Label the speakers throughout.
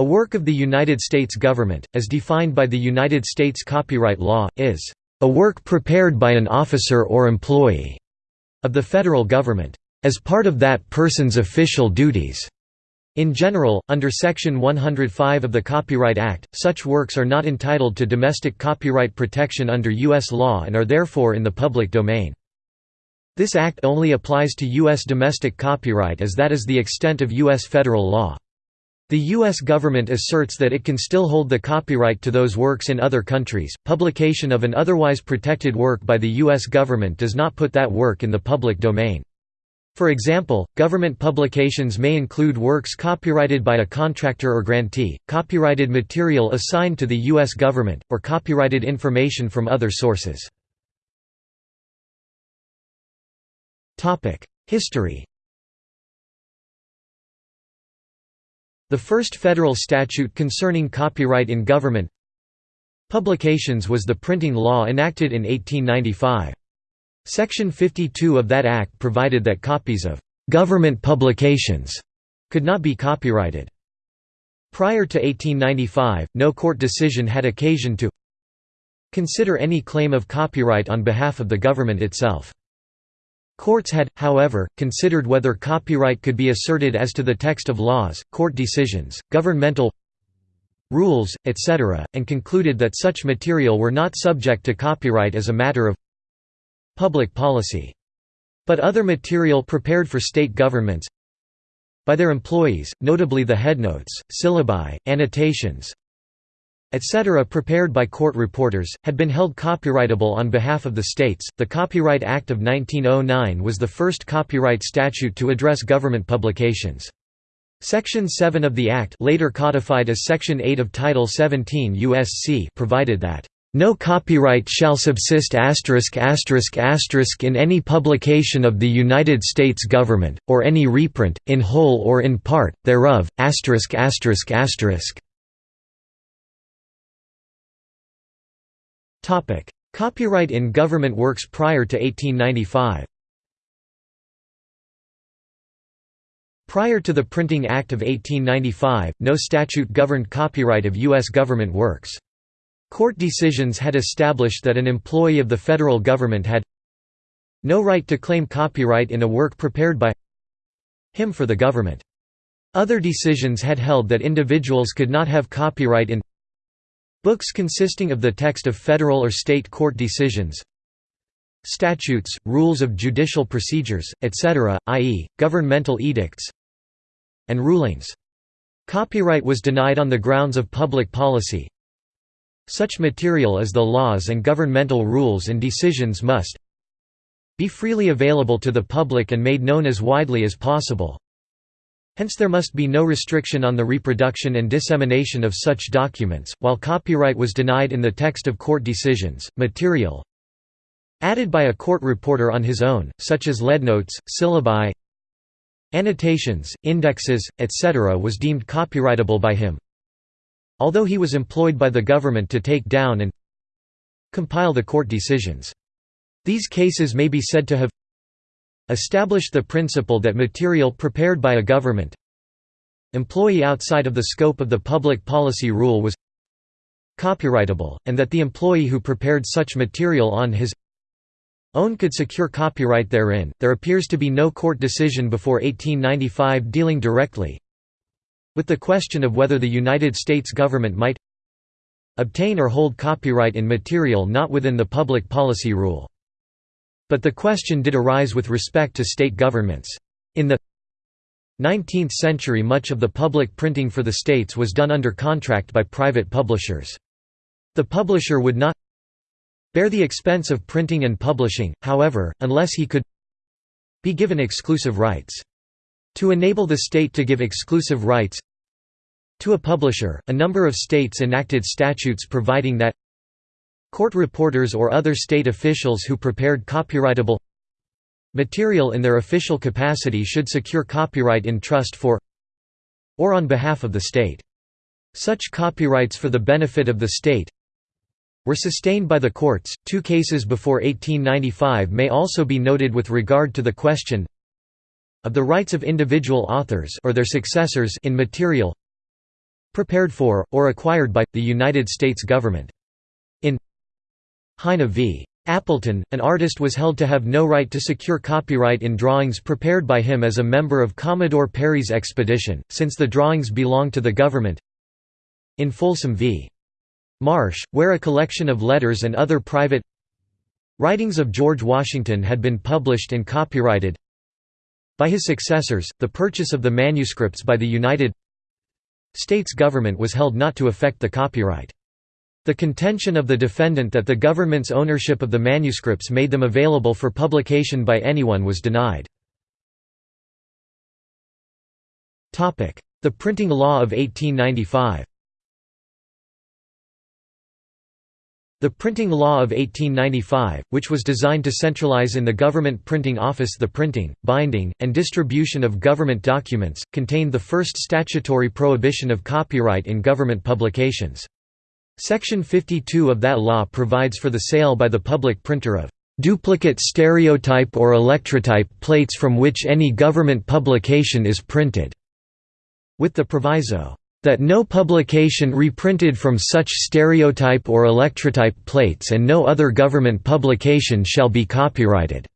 Speaker 1: A work of the United States government, as defined by the United States copyright law, is a work prepared by an officer or employee of the federal government, as part of that person's official duties. In general, under Section 105 of the Copyright Act, such works are not entitled to domestic copyright protection under U.S. law and are therefore in the public domain. This act only applies to U.S. domestic copyright as that is the extent of U.S. federal law. The U.S. government asserts that it can still hold the copyright to those works in other countries. Publication of an otherwise protected work by the U.S. government does not put that work in the public domain. For example, government publications may include works copyrighted by a contractor or grantee, copyrighted material assigned to the U.S. government, or copyrighted information from other sources. History The first federal statute concerning copyright in government publications was the printing law enacted in 1895. Section 52 of that act provided that copies of «government publications» could not be copyrighted. Prior to 1895, no court decision had occasion to consider any claim of copyright on behalf of the government itself. Courts had, however, considered whether copyright could be asserted as to the text of laws, court decisions, governmental rules, etc., and concluded that such material were not subject to copyright as a matter of public policy. But other material prepared for state governments by their employees, notably the headnotes, syllabi, annotations, etc. prepared by court reporters, had been held copyrightable on behalf of the states. The Copyright Act of 1909 was the first copyright statute to address government publications. Section 7 of the Act later codified as Section 8 of Title 17 U.S.C. provided that no copyright shall subsist in any publication of the United States government, or any reprint, in whole or in part, thereof, Copyright in government works prior to 1895 Prior to the Printing Act of 1895, no statute governed copyright of U.S. government works. Court decisions had established that an employee of the federal government had no right to claim copyright in a work prepared by him for the government. Other decisions had held that individuals could not have copyright in Books consisting of the text of federal or state court decisions Statutes, rules of judicial procedures, etc., i.e., governmental edicts and rulings. Copyright was denied on the grounds of public policy. Such material as the laws and governmental rules and decisions must be freely available to the public and made known as widely as possible. Hence there must be no restriction on the reproduction and dissemination of such documents, while copyright was denied in the text of court decisions. Material added by a court reporter on his own, such as headnotes, syllabi, annotations, indexes, etc. was deemed copyrightable by him. Although he was employed by the government to take down and compile the court decisions. These cases may be said to have established the principle that material prepared by a government employee outside of the scope of the public policy rule was copyrightable, and that the employee who prepared such material on his own could secure copyright therein. There appears to be no court decision before 1895 dealing directly with the question of whether the United States government might obtain or hold copyright in material not within the public policy rule. But the question did arise with respect to state governments. In the 19th century much of the public printing for the states was done under contract by private publishers. The publisher would not bear the expense of printing and publishing, however, unless he could be given exclusive rights. To enable the state to give exclusive rights to a publisher, a number of states enacted statutes providing that Court reporters or other state officials who prepared copyrightable material in their official capacity should secure copyright in trust for or on behalf of the state. Such copyrights for the benefit of the state were sustained by the courts. Two cases before 1895 may also be noted with regard to the question of the rights of individual authors or their successors in material prepared for, or acquired by, the United States government. In Heine v. Appleton, an artist was held to have no right to secure copyright in drawings prepared by him as a member of Commodore Perry's expedition, since the drawings belonged to the government. In Folsom v. Marsh, where a collection of letters and other private writings of George Washington had been published and copyrighted by his successors, the purchase of the manuscripts by the United States government was held not to affect the copyright. The contention of the defendant that the government's ownership of the manuscripts made them available for publication by anyone was denied. The Printing Law of 1895 The Printing Law of 1895, which was designed to centralize in the government printing office the printing, binding, and distribution of government documents, contained the first statutory prohibition of copyright in government publications. Section 52 of that law provides for the sale by the public printer of duplicate stereotype or electrotype plates from which any government publication is printed", with the proviso, "...that no publication reprinted from such stereotype or electrotype plates and no other government publication shall be copyrighted."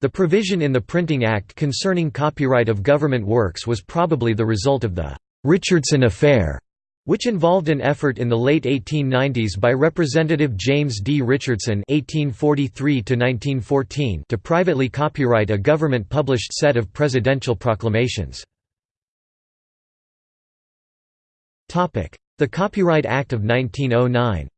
Speaker 1: The provision in the Printing Act concerning copyright of government works was probably the result of the Richardson Affair, which involved an effort in the late 1890s by Representative James D. Richardson (1843–1914) to privately copyright a government-published set of presidential proclamations. Topic: The Copyright Act of 1909.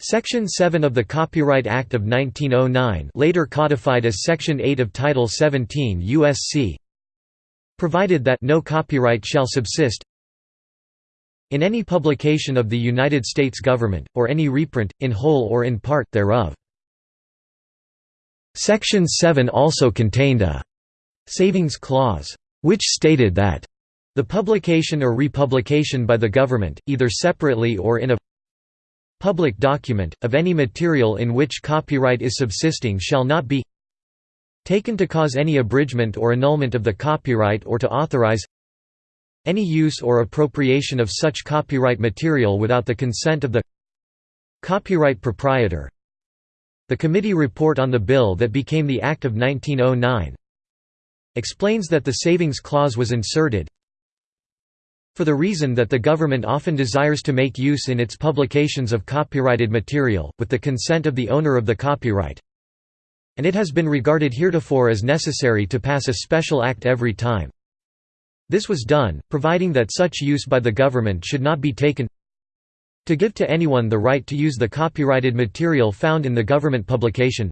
Speaker 1: Section 7 of the Copyright Act of 1909 later codified as Section 8 of Title 17 U.S.C provided that no copyright shall subsist in any publication of the United States government, or any reprint, in whole or in part, thereof. Section 7 also contained a «savings clause», which stated that the publication or republication by the government, either separately or in a public document, of any material in which copyright is subsisting shall not be taken to cause any abridgment or annulment of the copyright or to authorize any use or appropriation of such copyright material without the consent of the copyright proprietor. The committee report on the bill that became the Act of 1909 explains that the savings clause was inserted for the reason that the government often desires to make use in its publications of copyrighted material, with the consent of the owner of the copyright, and it has been regarded heretofore as necessary to pass a special act every time. This was done, providing that such use by the government should not be taken to give to anyone the right to use the copyrighted material found in the government publication.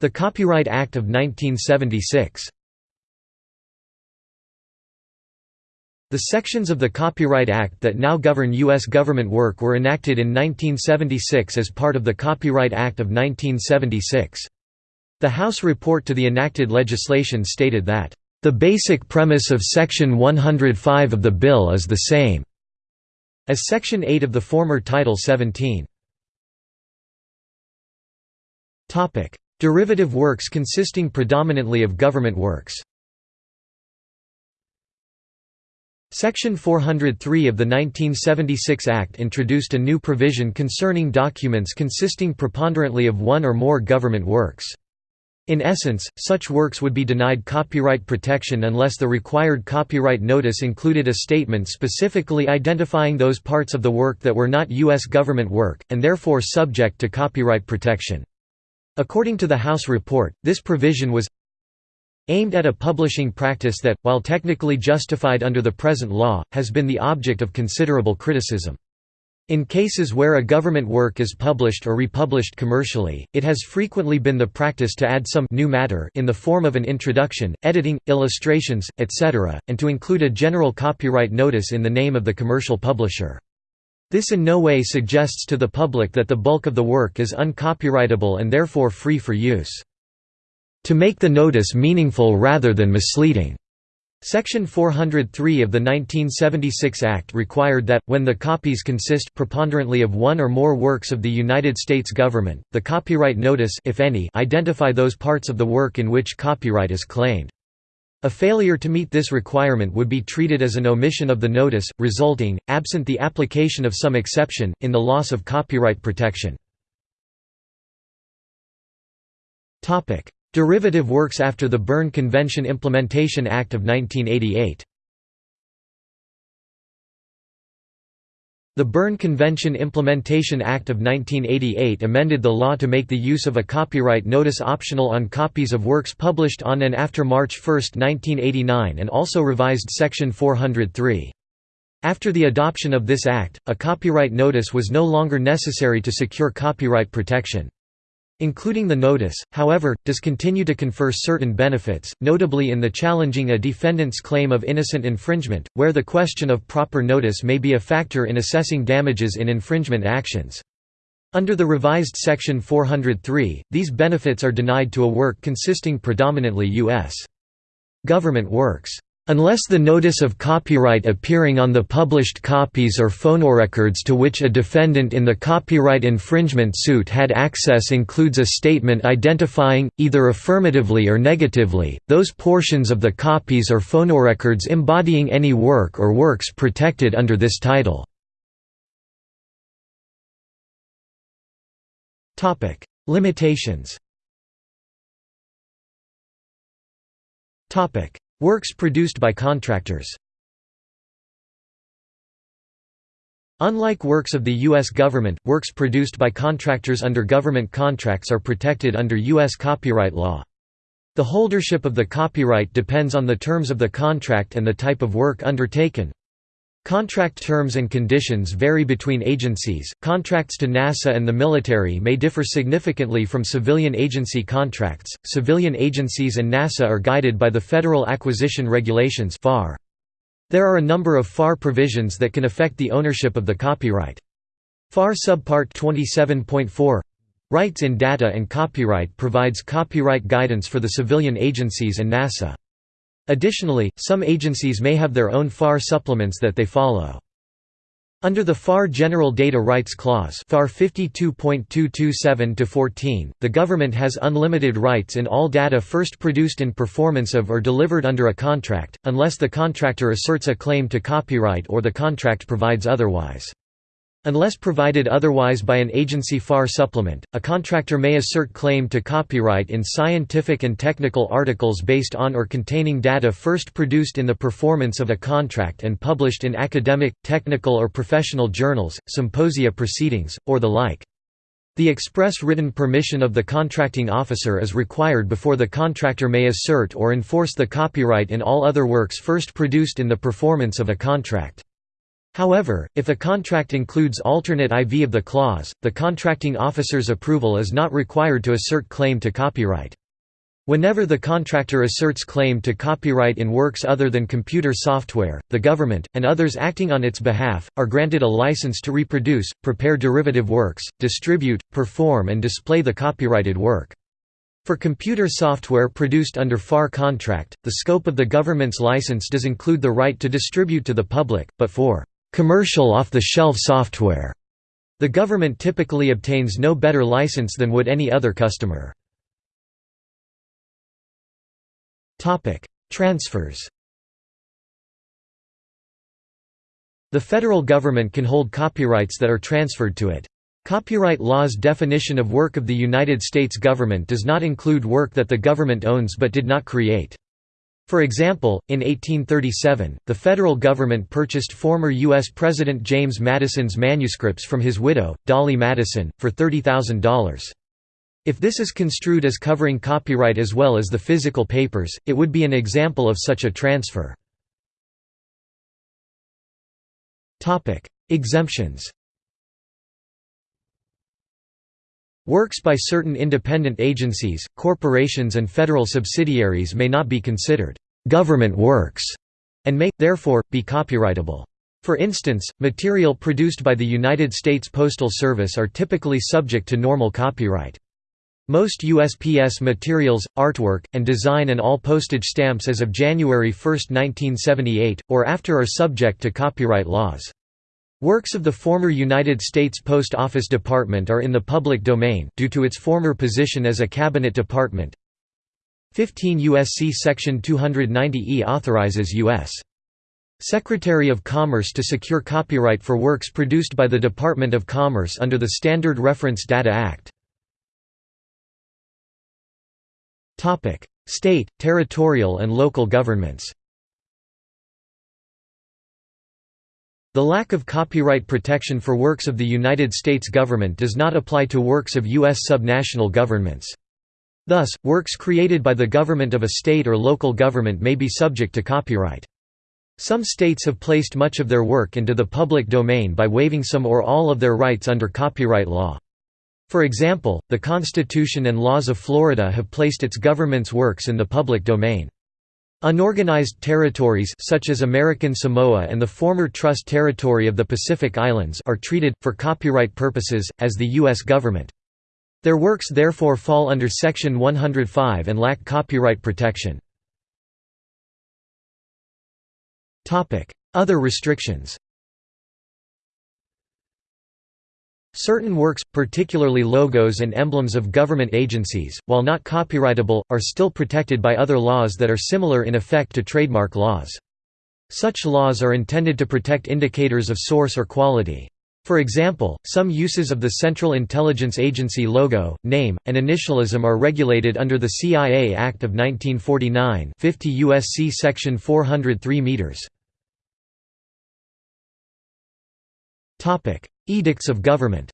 Speaker 1: The Copyright Act of 1976 The sections of the Copyright Act that now govern U.S. government work were enacted in 1976 as part of the Copyright Act of 1976. The House report to the enacted legislation stated that, "...the basic premise of Section 105 of the bill is the same," as Section 8 of the former Title 17. Derivative works consisting predominantly of government works Section 403 of the 1976 Act introduced a new provision concerning documents consisting preponderantly of one or more government works. In essence, such works would be denied copyright protection unless the required copyright notice included a statement specifically identifying those parts of the work that were not U.S. government work, and therefore subject to copyright protection. According to the House report, this provision was aimed at a publishing practice that, while technically justified under the present law, has been the object of considerable criticism. In cases where a government work is published or republished commercially, it has frequently been the practice to add some new matter in the form of an introduction, editing, illustrations, etc., and to include a general copyright notice in the name of the commercial publisher. This in no way suggests to the public that the bulk of the work is uncopyrightable and therefore free for use to make the notice meaningful rather than misleading. Section 403 of the 1976 Act required that, when the copies consist preponderantly of one or more works of the United States government, the copyright notice if any identify those parts of the work in which copyright is claimed. A failure to meet this requirement would be treated as an omission of the notice, resulting, absent the application of some exception, in the loss of copyright protection. Derivative works after the Berne Convention Implementation Act of 1988 The Berne Convention Implementation Act of 1988 amended the law to make the use of a copyright notice optional on copies of works published on and after March 1, 1989 and also revised Section 403. After the adoption of this act, a copyright notice was no longer necessary to secure copyright protection. Including the notice, however, does continue to confer certain benefits, notably in the challenging a defendant's claim of innocent infringement, where the question of proper notice may be a factor in assessing damages in infringement actions. Under the revised Section 403, these benefits are denied to a work consisting predominantly U.S. government works. Unless the notice of copyright appearing on the published copies or phonorecords to which a defendant in the copyright infringement suit had access includes a statement identifying, either affirmatively or negatively, those portions of the copies or phonorecords embodying any work or works protected under this title. Limitations Works produced by contractors Unlike works of the U.S. government, works produced by contractors under government contracts are protected under U.S. copyright law. The holdership of the copyright depends on the terms of the contract and the type of work undertaken. Contract terms and conditions vary between agencies. Contracts to NASA and the military may differ significantly from civilian agency contracts. Civilian agencies and NASA are guided by the Federal Acquisition Regulations (FAR). There are a number of FAR provisions that can affect the ownership of the copyright. FAR Subpart 27.4 Rights in Data and Copyright provides copyright guidance for the civilian agencies and NASA. Additionally, some agencies may have their own FAR supplements that they follow. Under the FAR General Data Rights Clause FAR 52.227-14, the government has unlimited rights in all data first produced in performance of or delivered under a contract, unless the contractor asserts a claim to copyright or the contract provides otherwise. Unless provided otherwise by an agency FAR supplement, a contractor may assert claim to copyright in scientific and technical articles based on or containing data first produced in the performance of a contract and published in academic, technical or professional journals, symposia proceedings, or the like. The express written permission of the contracting officer is required before the contractor may assert or enforce the copyright in all other works first produced in the performance of a contract. However, if a contract includes alternate IV of the clause, the contracting officer's approval is not required to assert claim to copyright. Whenever the contractor asserts claim to copyright in works other than computer software, the government, and others acting on its behalf, are granted a license to reproduce, prepare derivative works, distribute, perform and display the copyrighted work. For computer software produced under FAR contract, the scope of the government's license does include the right to distribute to the public, but for commercial off-the-shelf software. The government typically obtains no better license than would any other customer. Transfers The federal government can hold copyrights that are transferred to it. Copyright law's definition of work of the United States government does not include work that the government owns but did not create. For example, in 1837, the federal government purchased former U.S. President James Madison's manuscripts from his widow, Dolley Madison, for $30,000. If this is construed as covering copyright as well as the physical papers, it would be an example of such a transfer. Exemptions Works by certain independent agencies, corporations and federal subsidiaries may not be considered «government works» and may, therefore, be copyrightable. For instance, material produced by the United States Postal Service are typically subject to normal copyright. Most USPS materials, artwork, and design and all postage stamps as of January 1, 1978, or after are subject to copyright laws. Works of the former United States Post Office Department are in the public domain, due to its former position as a cabinet department. 15 U.S.C. Section 290E authorizes U.S. Secretary of Commerce to secure copyright for works produced by the Department of Commerce under the Standard Reference Data Act. State, territorial and local governments The lack of copyright protection for works of the United States government does not apply to works of U.S. subnational governments. Thus, works created by the government of a state or local government may be subject to copyright. Some states have placed much of their work into the public domain by waiving some or all of their rights under copyright law. For example, the Constitution and laws of Florida have placed its government's works in the public domain. Unorganized territories such as American Samoa and the former Trust Territory of the Pacific Islands are treated, for copyright purposes, as the U.S. government. Their works therefore fall under Section 105 and lack copyright protection. Other restrictions Certain works, particularly logos and emblems of government agencies, while not copyrightable, are still protected by other laws that are similar in effect to trademark laws. Such laws are intended to protect indicators of source or quality. For example, some uses of the Central Intelligence Agency logo, name, and initialism are regulated under the CIA Act of 1949 50 U.S.C. Section 403 meters. Edicts of government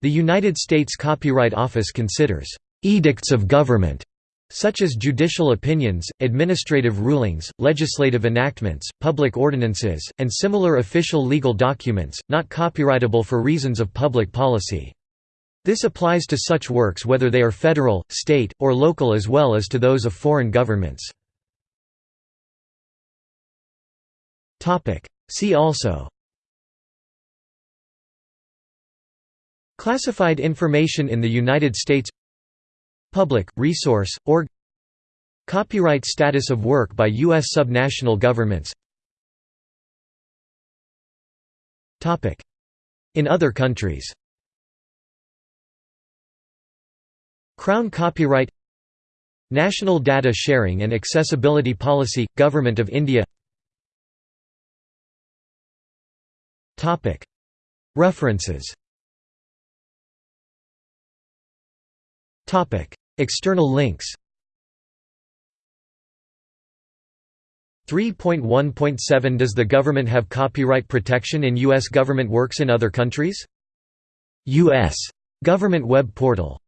Speaker 1: The United States Copyright Office considers «edicts of government» such as judicial opinions, administrative rulings, legislative enactments, public ordinances, and similar official legal documents, not copyrightable for reasons of public policy. This applies to such works whether they are federal, state, or local as well as to those of foreign governments. See also. Classified information in the United States. Public, resource, org. Copyright status of work by U.S. subnational governments. In other countries. Crown copyright. National Data Sharing and Accessibility Policy – Government of India References Topic. External links 3.1.7 Does the government have copyright protection in U.S. government works in other countries? U.S. government web portal